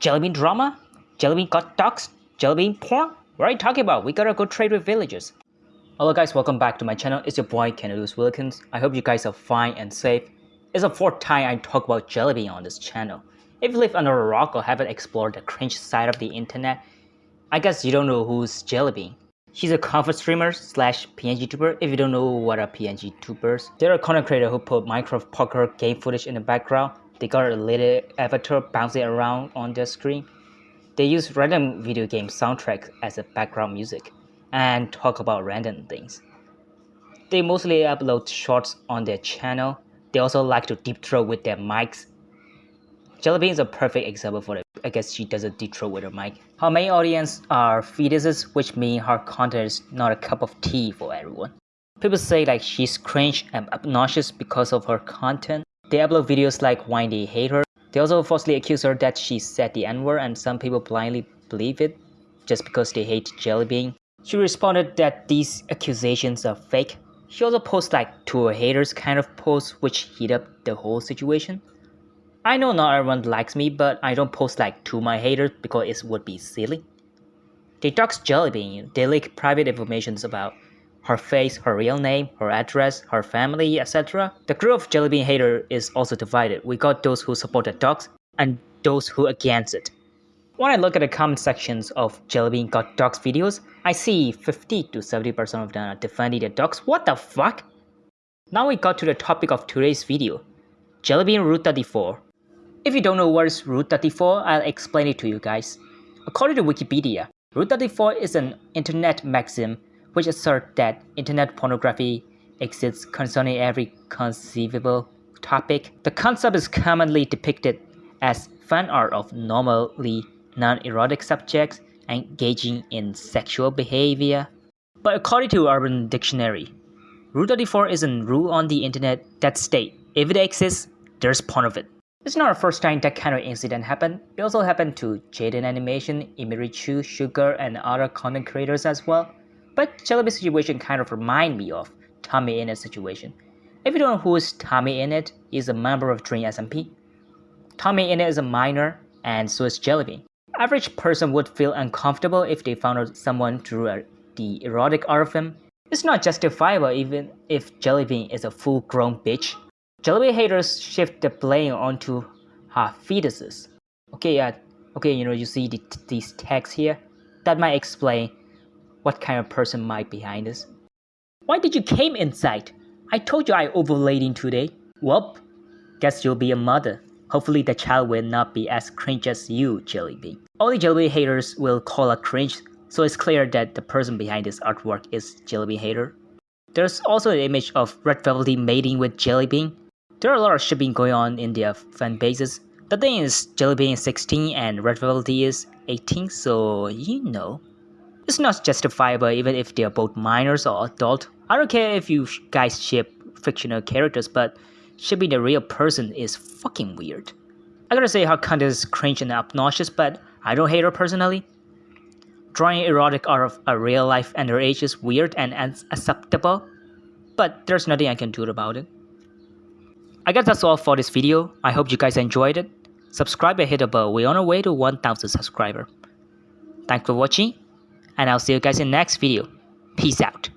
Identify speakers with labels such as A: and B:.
A: Jellybean drama? Jellybean got dogs? Jellybean porn? What are you talking about? We gotta go trade with villagers. Hello guys, welcome back to my channel. It's your boy Kenelus Wilkins. I hope you guys are fine and safe. It's the fourth time I talk about Jellybean on this channel. If you live under a rock or haven't explored the cringe side of the internet, I guess you don't know who's Jellybean. She's a comfort streamer slash PNG tuber if you don't know what are PNG tubers. They're a content creator who put Minecraft parkour game footage in the background they got a little avatar bouncing around on their screen. They use random video game soundtracks as a background music and talk about random things. They mostly upload shorts on their channel. They also like to deep throat with their mics. Jellybean is a perfect example for it. I guess she does a deep throat with her mic. Her main audience are fetuses, which mean her content is not a cup of tea for everyone. People say like she's cringe and obnoxious because of her content. They upload videos like why they hate her. They also falsely accuse her that she said the N-word and some people blindly believe it just because they hate Jellybean. She responded that these accusations are fake. She also posts like to her haters kind of posts which heat up the whole situation. I know not everyone likes me but I don't post like to my haters because it would be silly. They dox Jellybean, they leak private information about her face, her real name, her address, her family, etc. The group of Jellybean hater is also divided. We got those who support the dogs and those who against it. When I look at the comment sections of Jellybean Got Dogs videos, I see 50 to 70% of them are defending the dogs. What the fuck? Now we got to the topic of today's video, Jellybean Route 34. If you don't know what is Route 34, I'll explain it to you guys. According to Wikipedia, Route 34 is an internet maxim which assert that internet pornography exists concerning every conceivable topic. The concept is commonly depicted as fan art of normally non-erotic subjects engaging in sexual behavior. But according to Urban Dictionary, Rule 34 is a rule on the internet that states if it exists, there's porn of it. It's not the first time that kind of incident happened. It also happened to Jaiden Animation, Emirichu, Sugar, and other content creators as well. But Jellybean's situation kind of remind me of Tommy Innit's situation. If you don't know who is Tommy Innit, he's a member of Dream SMP. Tommy Innit is a minor, and so is Jellybean. Average person would feel uncomfortable if they found out someone drew a, the erotic him. It's not justifiable even if Jellybean is a full-grown bitch. Jellybean haters shift the blame onto her fetuses. Okay, yeah, okay, you know, you see the, these tags here? That might explain what kind of person might behind this? Why did you came inside? I told you I overlating today. Well, guess you'll be a mother. Hopefully the child will not be as cringe as you, Jellybean. Only Jellybean haters will call a cringe, so it's clear that the person behind this artwork is Jellybean hater. There's also an image of Red Velvety mating with Jellybean. There are a lot of shipping going on in their fan bases. The thing is, Jellybean is 16 and Red Velvety is 18, so you know. It's not justifiable even if they're both minors or adult. I don't care if you guys ship fictional characters, but shipping a real person is fucking weird. I gotta say her content is cringe and obnoxious, but I don't hate her personally. Drawing erotic art of a real life underage is weird and unacceptable, but there's nothing I can do about it. I guess that's all for this video. I hope you guys enjoyed it. Subscribe and hit the bell. We're on our way to 1000 subscribers. Thanks for watching and I'll see you guys in the next video. Peace out.